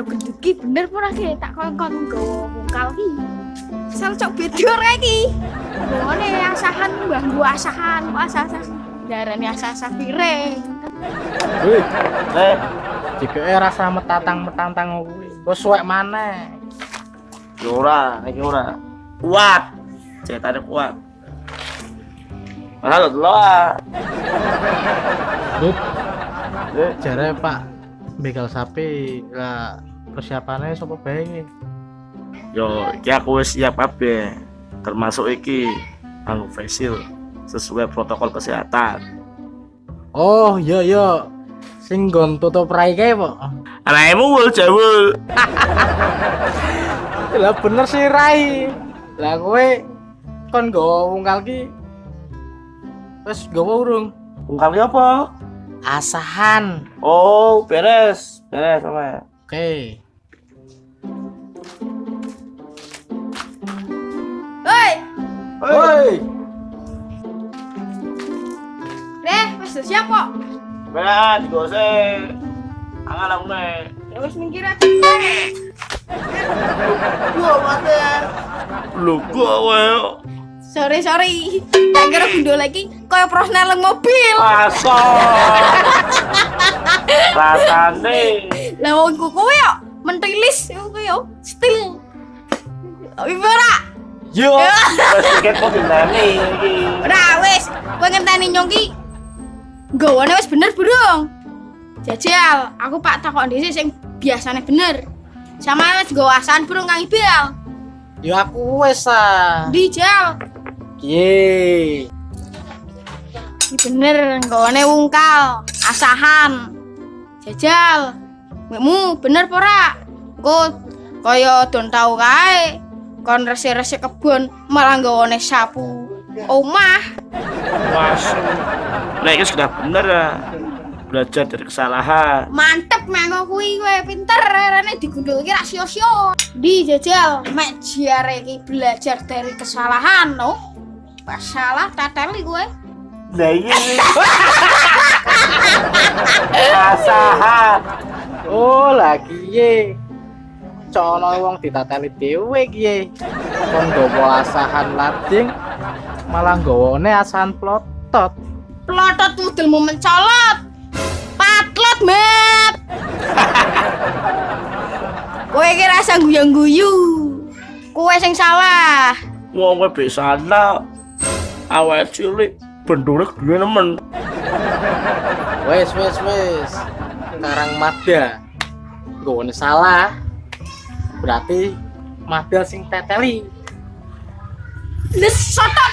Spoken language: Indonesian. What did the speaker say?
bener pura ki tak kon-kon nggawa mungkal ki. Sel cok beda rek ki. Ngene asahan mbah gua asahan, kok asah-asah. Darane asah-asah piring. Wih, Le, jika rasa metatang-metantang kuwi, kok suwek maneh. iki ora, iki ora. Kuat. Ceritanya kuat. Masa lo Le, jare Pak begal sapi lah persiapannya sapa bae Yo, iki aku wis siap kabeh. Termasuk iki anu facial sesuai protokol kesehatan. Oh, iya iya. Sing nggon tutup rai kae, Pak. Anakmu wul jawul. Lah bener sih rai. Lah kowe kon nggawa ungkal ki wis nggawa urung? Ungkal apa? Asahan. Oh, beres. Beres sama. Oke. Hoi, Woi. Reh, wis siap kok. Beres, gose. Angan aku nih. Ya wis minggir aja. Gua mati. Lu gua wae. Sorry, sorry. Tak kira gundul lagi kaya prosnel mobil. Masa. Rasane. Lah wong ku kowe yo mentilis kowe yo stil. Ibu ora. Yo. Wes tiket kok dinteni iki. Ora wis, kowe ngenteni nyongki. Gawane wis bener burung. Jajal, aku Pak takon dhisik sing biasane bener. Sama wis nggawa asan burung Kang Ibal. Yo aku wis ah. Di jal. Ye. Iki bener nggawane wungkal, asahan. Jajal. Mekmu bener apa ora? Engko kaya don tau kae. Kon resi-resi kebon malah nggawane sapu omah. Was. Nah, ini sudah bener ya. Belajar dari kesalahan. Mantep mengo kuwi kowe pinter rene digundul iki ra sio-sio. Di jajal mek jare iki belajar dari kesalahan no. Pas salah teteli kowe. Nah, iya. Asahan. Oh, lagi ye. Cono wong ditateli dhewe ki ye. Kon nggawa asahan lading malah nggawane asahan plotot. Plotot mudelmu mencolot. Patlot, Map. kowe iki rasa guyang-guyu. Kowe sing salah. Wong kowe besana. Awake cilik bendure duwe nemen. Wes wes wes. Sekarang Mada. Nggawane salah. Berarti Mada sing teteli. Les soto ta.